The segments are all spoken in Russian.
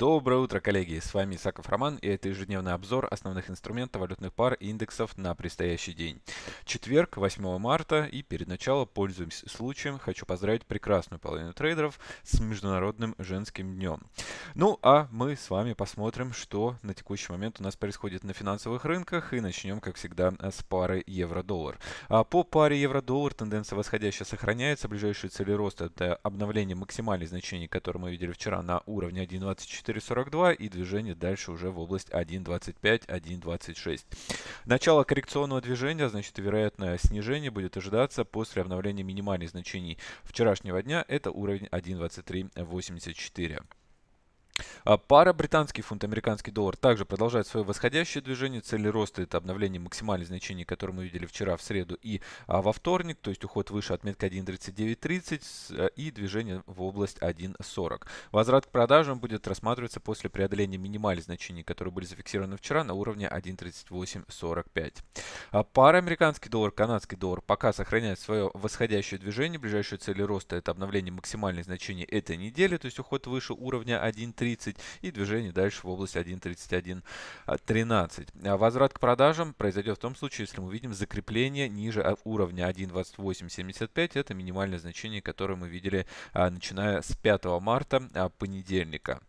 Доброе утро, коллеги! С вами Исаков Роман и это ежедневный обзор основных инструментов валютных пар и индексов на предстоящий день. Четверг, 8 марта и перед началом, пользуясь случаем, хочу поздравить прекрасную половину трейдеров с Международным женским днем. Ну а мы с вами посмотрим, что на текущий момент у нас происходит на финансовых рынках и начнем, как всегда, с пары евро-доллар. А по паре евро-доллар тенденция восходящая сохраняется. Ближайшие цели роста это обновление максимальных значений, которые мы видели вчера на уровне 1.24 4.42 и движение дальше уже в область 1.25, 1.26. Начало коррекционного движения, значит вероятное снижение будет ожидаться после обновления минимальных значений вчерашнего дня. Это уровень 1.2384. А, пара британский фунт, американский доллар также продолжает свое восходящее движение. Цели роста это обновление максимальных значений, которые мы видели вчера в среду и а, во вторник. То есть уход выше отметка 1.3930 а, и движение в область 1.40. Возврат к продажам будет рассматриваться после преодоления минимальных значений, которые были зафиксированы вчера на уровне 1.3845. А, пара американский доллар, канадский доллар пока сохраняет свое восходящее движение. Ближайшие цели роста это обновление максимальных значений этой недели, то есть уход выше уровня 1.30 1.30 и движение дальше в область 1.31.13. А возврат к продажам произойдет в том случае, если мы увидим закрепление ниже уровня 1.2875. Это минимальное значение, которое мы видели а, начиная с 5 марта а, понедельника.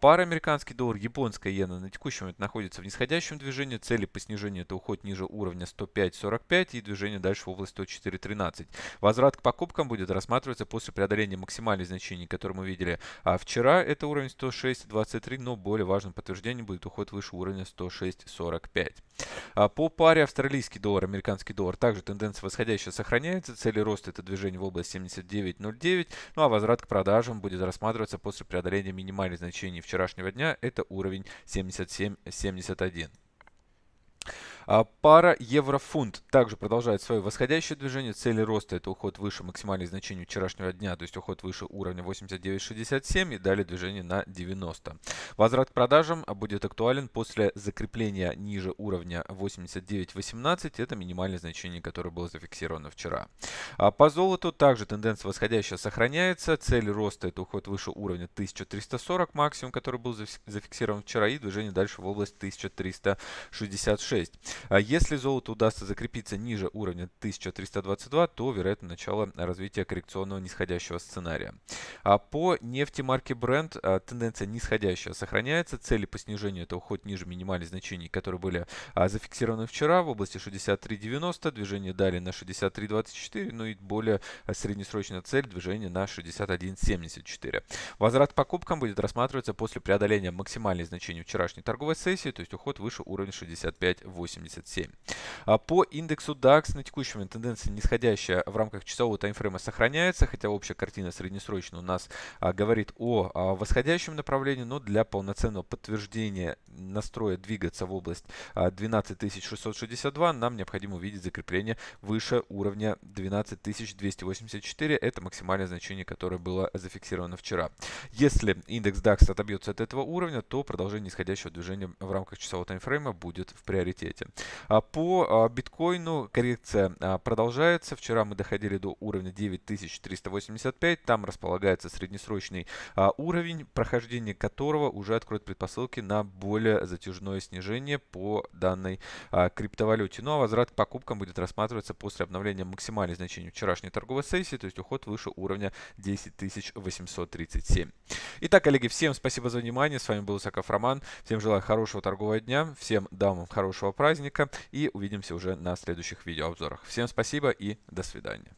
Пара американский доллар, японская иена на текущий момент находится в нисходящем движении. Цели по снижению это уход ниже уровня 105.45 и движение дальше в область 104.13. Возврат к покупкам будет рассматриваться после преодоления максимальных значений, которые мы видели вчера. Это уровень 106 106.23, но более важным подтверждением будет уход выше уровня 106.45. А по паре австралийский доллар, американский доллар также тенденция восходящая сохраняется. Цели роста это движение в область 79.09. Ну а возврат к продажам будет рассматриваться после преодоления минимальных значений вчерашнего дня. Это уровень 77.71. А пара евро-фунт также продолжает свое восходящее движение. Цели роста это уход выше максимальных значений вчерашнего дня, то есть уход выше уровня 89.67 и далее движение на 90. Возврат к продажам будет актуален после закрепления ниже уровня 89.18. Это минимальное значение, которое было зафиксировано вчера. А по золоту также тенденция восходящая сохраняется. Цель роста это уход выше уровня 1340 максимум, который был зафиксирован вчера и движение дальше в область 1366. А если золото удастся закрепиться ниже уровня 1322, то вероятно начало развития коррекционного нисходящего сценария. А по нефти марки Brent а, тенденция нисходящая сохраняется. Цели по снижению это уход ниже минимальных значений, которые были а, зафиксированы вчера в области 63.90, движение далее на 63.24, ну и более среднесрочная цель движение на 61.74. Возврат к покупкам будет рассматриваться после преодоления максимальных значений вчерашней торговой сессии, то есть уход выше уровня 65.80. 87. А по индексу DAX на текущий момент тенденция нисходящая в рамках часового таймфрейма сохраняется, хотя общая картина среднесрочно у нас а, говорит о а, восходящем направлении, но для полноценного подтверждения настроя двигаться в область а, 12662 нам необходимо увидеть закрепление выше уровня 12284. Это максимальное значение, которое было зафиксировано вчера. Если индекс DAX отобьется от этого уровня, то продолжение нисходящего движения в рамках часового таймфрейма будет в приоритете. А по а, биткоину коррекция а, продолжается. Вчера мы доходили до уровня 9385. Там располагается среднесрочный уровень, прохождение которого уже откроет предпосылки на более затяжное снижение по данной криптовалюте. Ну а возврат к покупкам будет рассматриваться после обновления максимальных значений вчерашней торговой сессии, то есть уход выше уровня 10837. Итак, коллеги, всем спасибо за внимание. С вами был Исаков Роман. Всем желаю хорошего торгового дня. Всем дамам хорошего праздника и увидимся уже на следующих видеообзорах. Всем спасибо и до свидания.